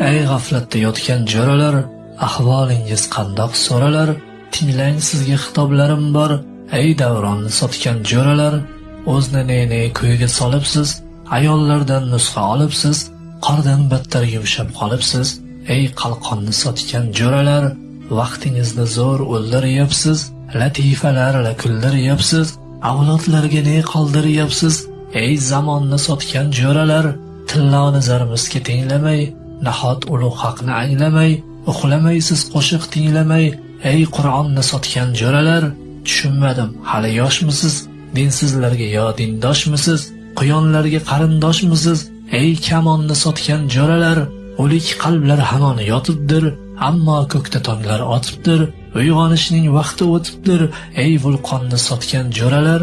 ey g'aflatda yotgan jo'ralar ahvolingiz qandoq so'ralar? Tinglang sizga xitoblarim bor. Ey davronni sotgan jo'ralar o'zni ne ne kuyga solibsiz? Ayollardan nusxa olibsiz? Qordan battar yumshab qolibsiz? Ey qalqonni sotgan jo'ralar vaqtingizni zo'r o'ldiryapsiz? Latifalarla kuldiryapsiz avlodlarga ne qoldiryapsiz? Ey zamonni sotgan jo'ralar tilloni zarmizga tenglamay nahot ulug' haqni anglamay uxlamaysiz qo'shiq tinglamay ey qur'onni sotgan jo'ralar tushunmadim hali yoshmisiz? Dinsizlarga yo dindoshmisiz? Quyonlarga qarindoshmisiz? Ey kamonni sotgan jo'ralar o'lik qalblar hamon yotibdir ammo ko'kda tonglar otibdir uyg'onishning vaqti o'tibdir. Ey vulqonni sotgan jo'ralar